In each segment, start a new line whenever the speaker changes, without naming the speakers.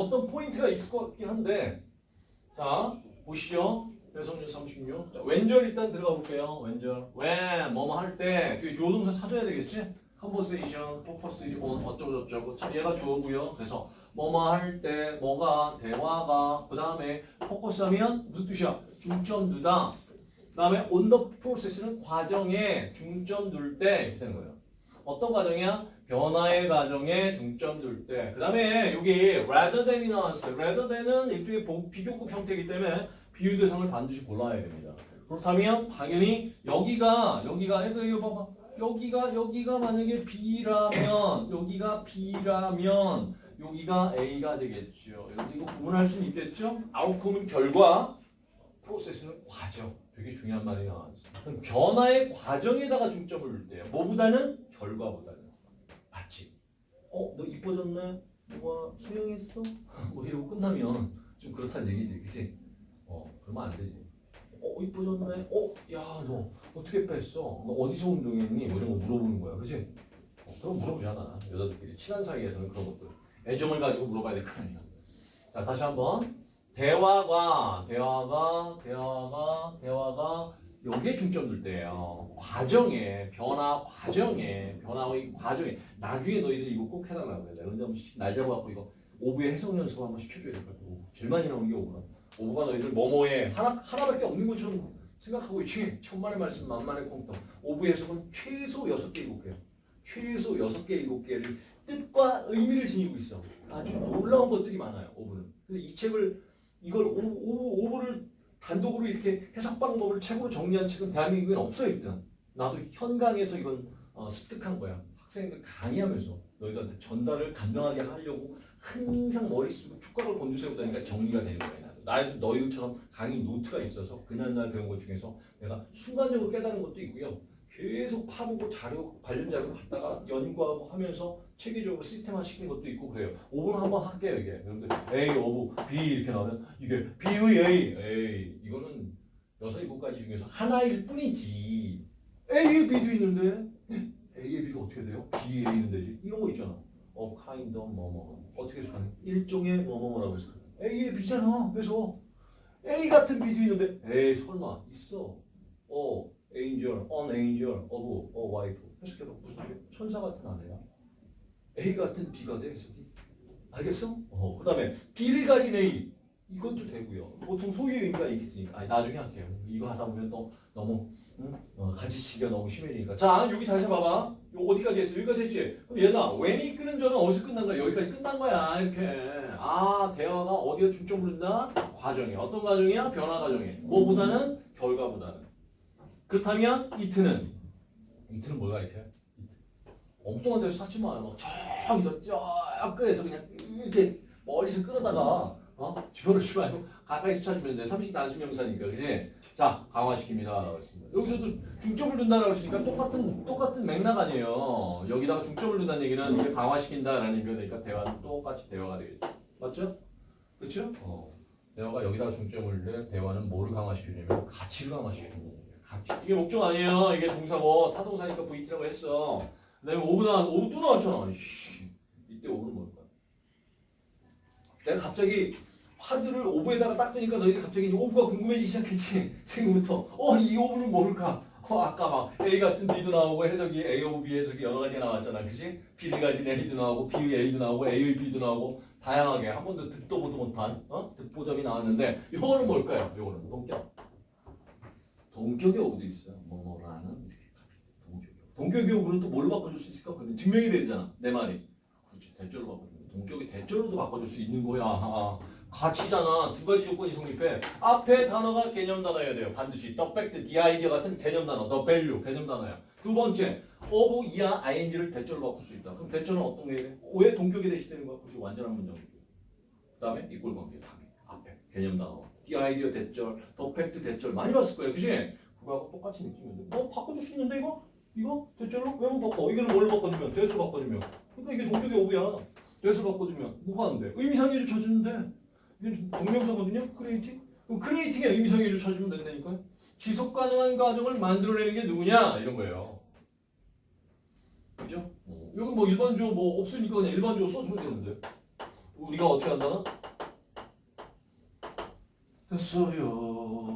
어떤 포인트가 있을 것 같긴 한데 자 보시죠. 배성률 36. 자, 왼절 일단 들어가 볼게요. 왼절. when 뭐뭐 할 때 뒤에 주어 동사 찾아야 되겠지? purpose is on 어쩌고 저쩌고. 참 얘가 주어고요. 그래서 뭐뭐 할 때 뭐가 대화가 그 다음에 포커스하면 무슨 뜻이야? 중점 두다. 그 다음에 the process는 과정에 중점 둘 때 되는 거예요. 어떤 과정이야? 변화의 과정에 중점 둘 때. 그 다음에 여기 rather than이 나왔어요. rather than은 일종의 보- 비교급 형태이기 때문에 비유 대상을 반드시 골라야 됩니다. 그렇다면 당연히 여기가 여기가 해서 이거 봐봐. 여기가 여기가 만약에 B라면 여기가 B라면 여기가 A가 되겠죠. 여기 이거 구분할 수는 있겠죠? 아웃컴은 결과, 프로세스는 과정. 되게 중요한 말이 나왔어요. 변화의 과정에다가 중점을 둘 때요. 뭐보다는 결과보다는. 맞지? 어, 너 이뻐졌네? 뭐가 수영했어? 뭐 이러고 끝나면 좀 그렇다는 얘기지, 그치? 어, 그러면 안 되지. 어, 이뻐졌네? 어, 야, 너 어떻게 뺐어? 너 어디서 운동했니? 뭐 이런 거 물어보는 거야, 그치? 어, 그럼 물어보잖아. 여자들끼리 친한 사이에서는 그런 것들. 애정을 가지고 물어봐야 될 거 아니야. 자, 다시 한번. 대화가, 대화가, 대화가, 대화가 여기에 중점 둘 때예요. 과정에, 변화 과정에, 변화의 과정에. 나중에 너희들 이거 꼭 해달라고 그래. 내가 언제 한번 시- 날 잡아갖고 이거 of의 해석 연습 한번 시켜줘야 될 것 같아. of. 제일 많이 나오는 게 of라. of가 너희들 뭐뭐의 하나, 하나밖에 없는 것처럼 생각하고 있지. 천만의 말씀, 만만의 콩떡. of의 해석은 최소 여섯 개 일곱 개요. 최소 여섯 개 일곱 개를 뜻과 의미를 지니고 있어. 아주 놀라운 것들이 많아요. of는. 근데 이 책을 이걸 오, 오, of를 단독으로 이렇게 해석 방법을 책으로 정리한 책은 대한민국에 없어 일단. 나도 현강에서 이건 어, 습득한 거야. 학생들 강의하면서 너희들한테 전달을 간단하게 하려고 항상 머릿속에 촉각을 곤두세우다니까 정리가 되는 거야. 나도. 나 너희들처럼 강의 노트가 있어서 그날날 배운 것 중에서 내가 순간적으로 깨달은 것도 있고요. 계속 파보고 자료 관련 자료 갖다가 연구하고 하면서 체계적으로 시스템화 시키는 것도 있고 그래요. of 한번 할게요 이게. 여러분들 A, of, B 이렇게 나오면 이게 B의 A, A 이거는 여섯 일곱 가지 중에서 하나일 뿐이지. A의 B도 있는데 A의 B가 어떻게 돼요? B의 A는 되지. 이런 거 있잖아. 어, kind of 뭐뭐 어떻게 해석하는? 일종의 뭐뭐라고 해석하는. A의 B잖아. 그래서 A 같은 B도 있는데 에이 설마 있어. 어, angel, an angel, of, a wife. 해석해봐. 무슨 뜻이야? 천사 같은 아내야. A 같은 B가 돼 해석이. 알겠어? 어, 그 다음에 B를 가진 A. 이것도 되고요. 보통 소유의 의미가 있으니까. 아니, 나중에 할게요. 이거 하다 보면 또 너무 응? 어, 가지치기가 너무 심해지니까. 자, 여기 다시 봐봐. 요 어디까지 했어? 여기까지 했지? 그럼 얘나 when이 끄는 전은 어디서 끝난 거야? 여기까지 끝난 거야. 이렇게. 아, 대화가 어디에 중점을 둔다? 과정에. 어떤 과정이야? 변화 과정에. 뭐보다는? 결과보다는. 그렇다면 이트는? 이트는 뭘까 이렇게? 엉뚱한 데서 찾지 마. 막 저기서 저 끝에서 그냥 이렇게 멀리서 끌어다가 어? 주변을 주지 말고 가까이서 찾으면 돼. 삼식 단수 명사니까 그지? 자 강화시킵니다. 여기서도 중점을 둔다라고 했으니까 똑같은 똑같은 맥락 아니에요. 여기다가 중점을 둔다는 얘기는 이게 강화시킨다라는 의미가 되니까 대화는 똑같이 대화가 되겠죠. 맞죠? 그렇죠? 어. 대화가 여기다가 중점을 둔 대화는 뭐를 강화시키냐면 가치를 강화시키는 거예요. 이게 목적 아니에요. 이게 동사고 타동사니까 VT라고 했어. 그 다음에 5분 나 5분 또 나왔잖아. 씨. 이때 of는 뭘까? 내가 갑자기 화두를 of에다가 딱 뜨니까 너희들 갑자기 of가 궁금해지기 시작했지. 지금부터. 어, 이 of는 뭘까? 어, 아까 막 A 같은 B도 나오고 해석이 A of B 해석이 여러 가지가 나왔잖아. 그치? B를 가진 A도 나오고 B의 A도 나오고 A의 B도 나오고 다양하게 한 번도 듣도 보도 못한 어? 듣보잡이 나왔는데 요거는 뭘까요? 요거는 동격. 오브도 있어요. 뭐뭐라는 이렇게. 동격의 오브는 또 뭘로 바꿔줄 수 있을까? 근데 증명이 되잖아. 내 말이. 그렇지. 대절로 바꿔주면 동격의 대절로도 바꿔줄 수 있는 거야. 아, 가치잖아. 두 가지 조건이 성립해. 앞에 단어가 개념 단어여야 돼요. 반드시. the fact, the 같은 개념 단어. the 개념 단어야. 두 번째. of, 이하, ing를 대절로 바꿀 수 있다. 그럼 대절은 어떤 게 돼? 왜 동격이 대시되는 거야? 그것이 완전한 문장이죠. 그 다음에 이꼴 관계. 앞에 개념 단어. the idea that절, the fact that절 많이 봤을 거예요. 그지? 그거하고 똑같이 느끼면 돼. 뭐 바꿔줄 수 있는데 이거? 이거? that절로? 왜 못 바꿔? 이거는 뭘로 바꿔주면? that으로 바꿔주면. 그러니까 이게 동격의 of야. that으로 바꿔주면 안 돼? 의미상의 주어 쳐주는데 이게 동명사거든요. creating. 그럼 creating의 의미상의 주어 쳐주면 된다니까요. 지속 가능한 과정을 만들어내는 게 누구냐? 이런 거예요. 그죠? 어. 여기 뭐 일반 주어 뭐 없으니까 그냥 일반 주어 써주면 되는데. 우리가 어떻게 한다는? 됐어요.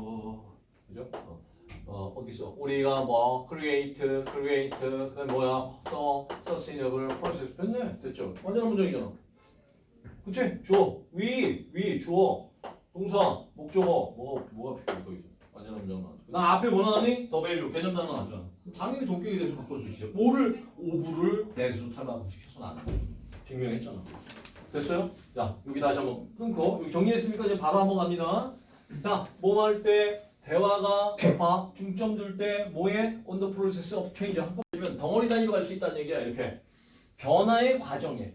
어디서 우리가 뭐 create, create, 그다음 뭐야? 써, sustainable process 됐네. 됐죠? 완전한 문장이잖아. 그치? 주어, 위, 위, 주어, 동사, 목적어, 뭐가 뭐가 필요해 거기서 완전한 문장 나왔죠. 나 앞에 뭐 나왔니? 더 value 개념 단어 나왔잖아. 당연히 동격에 대해서 바꿔주시죠. 오를 오부를 대수 탈바꿈 시켜서는 안 돼. 증명했잖아. 됐어요? 자, 여기 다시 한번 끊고 여기 정리했으니까 이제 바로 한번 갑니다. 자, 뭐할 때 대화가 봐 중점 둘 때 뭐에 on the process of change 한번면 덩어리 단위로 갈 수 있다는 얘기야 이렇게 변화의 과정에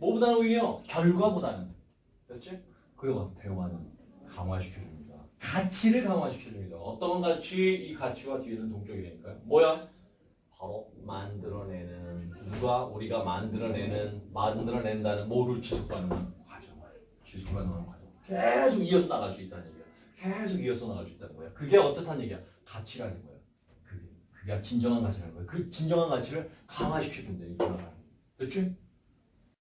뭐보다는 오히려 결과보다는 됐지? 그리고 대화는 강화시켜줍니다. 가치를 강화시켜줍니다. 어떤 가치? 이 가치와 뒤에는 동적이 되니까요. 뭐야? 바로 만들어내는 누가 우리가 만들어내는 만들어낸다는 뭐를 지속하는 과정을 지속하는 과정 계속 이어서 나갈 수 있다는 얘기야 계속 이어서 나갈 수 있다는 거야 그게 어떻다는 얘기야? 가치라는 거야 그게. 그게 진정한 가치라는 거야 그 진정한 가치를 강화시켜준다 이 변화가 됐지